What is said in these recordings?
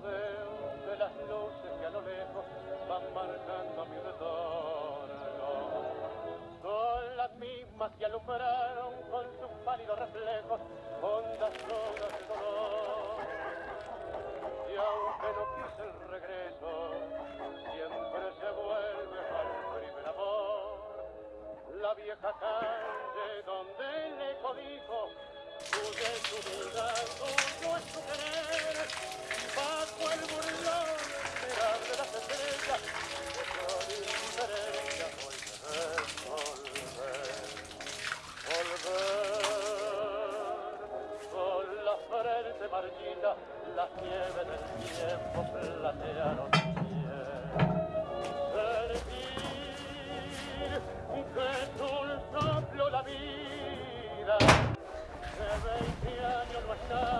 de las luces que a lo lejos van marcando mi retorno. Son las mismas que alumbraron con sus pálidos reflejos hondas horas de dolor. Y aunque no quise el regreso, siempre se vuelve al primer amor. La vieja calle donde el eco dijo, tuya es tu vida,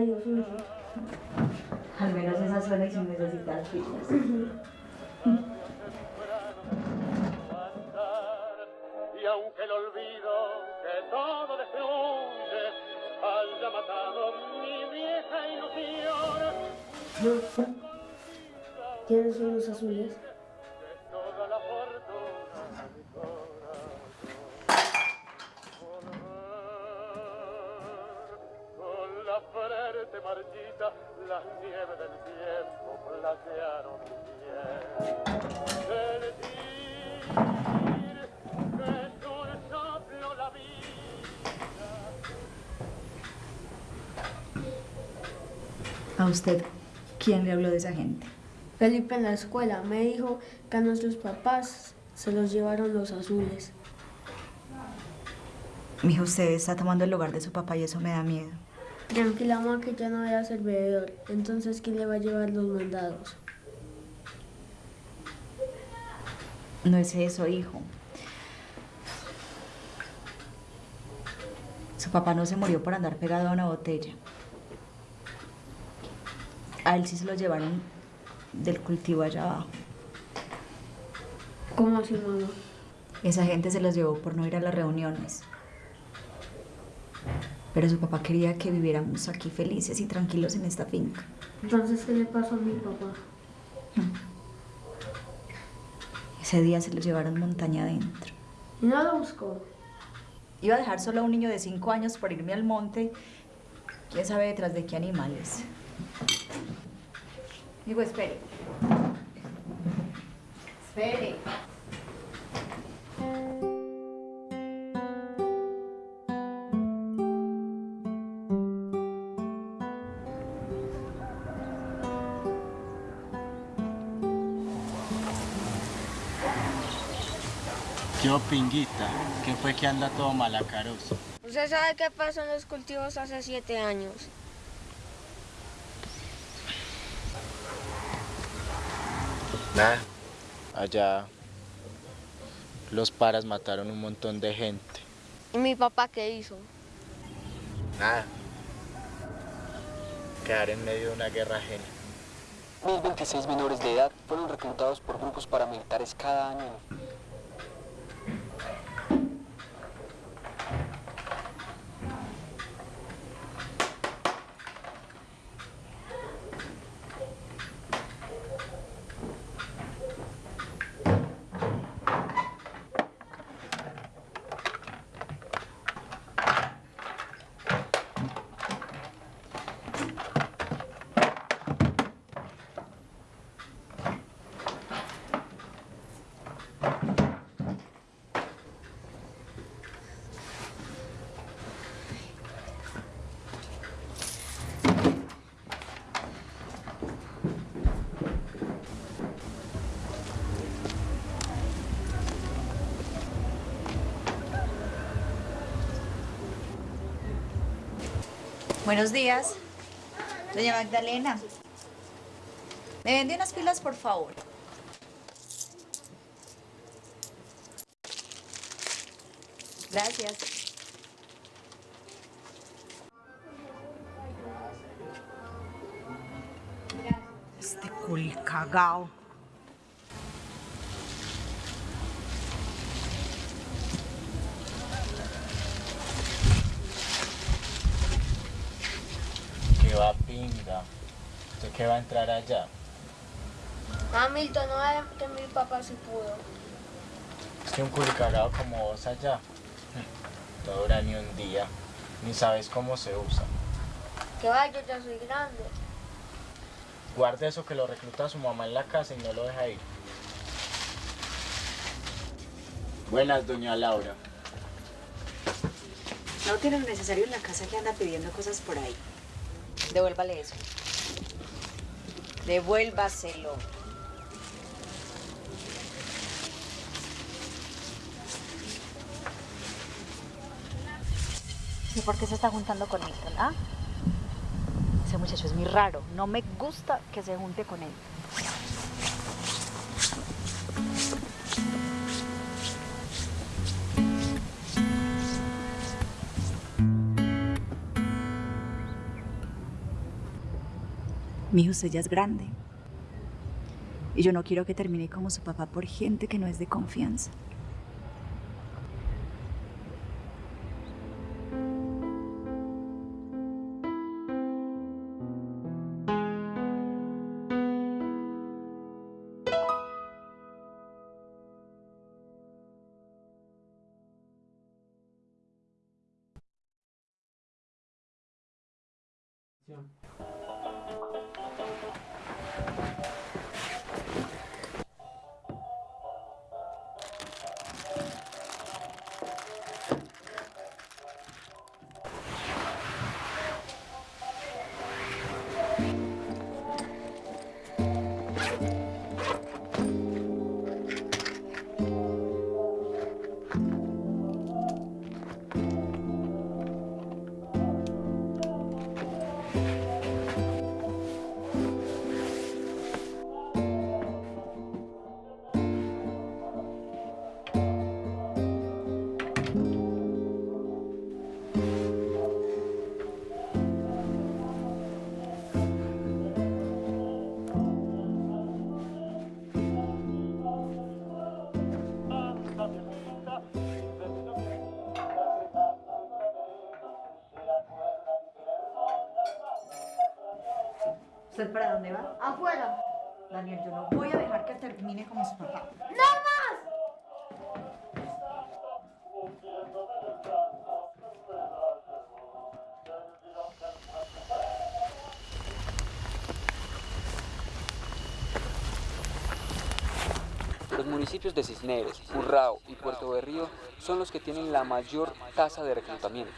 el radio suyo. Al menos esa suena y sin necesitar andar y aunque el olvido que todo destruye haya matado mi vieja ilusión. ¿Quiénes son los azules? ¿A usted quién le habló de esa gente? Felipe en la escuela me dijo que a nuestros papás se los llevaron los azules. Mijo, usted está tomando el lugar de su papá y eso me da miedo. Tranquila, mamá, que ya no voy a ser bebedor. Entonces, ¿quién le va a llevar los mandados? No es eso, hijo. Su papá no se murió por andar pegado a una botella. A él sí se lo llevaron del cultivo allá abajo. ¿Cómo así, mamá? Esa gente se los llevó por no ir a las reuniones. Pero su papá quería que viviéramos aquí felices y tranquilos en esta finca. Entonces, ¿qué le pasó a mi papá? Ese día se lo llevaron montaña adentro. ¿Y no lo buscó? Iba a dejar solo a un niño de 5 años por irme al monte. ¿Quién sabe detrás de qué animales? Digo, espere. Espere. Yo, pinguita, que fue que anda todo malacaroso. ¿Usted sabe qué pasó en los cultivos hace siete años? Nada. Allá los paras mataron un montón de gente. ¿Y mi papá qué hizo? Nada. Quedar en medio de una guerra ajena. 1026 menores de edad fueron reclutados por grupos paramilitares cada año. Buenos días. Doña Magdalena, me vende unas pilas, por favor. Gracias. Este cul va pinga. ¿Usted qué va a entrar allá? Hamilton, no va que mi papá sí pudo. Es que un culicagado como vos allá. No dura ni un día. Ni sabes cómo se usa. Que vaya, yo ya soy grande. Guarde eso que lo recluta su mamá en la casa y no lo deja ir. Buenas, doña Laura. No tiene lo necesario en la casa que anda pidiendo cosas por ahí. Devuélvale eso. Devuélvaselo. ¿Y por qué se está juntando con Milton? ¿Ah? Ese muchacho es muy raro. No me gusta que se junte con él. Mi hijo, usted es grande. Y yo no quiero que termine como su papá por gente que no es de confianza. ¿Usted para dónde va? Afuera. Daniel, yo no voy a dejar que termine como su papá. Los municipios de Cisneros, Urrao y Puerto Berrío son los que tienen la mayor tasa de reclutamiento.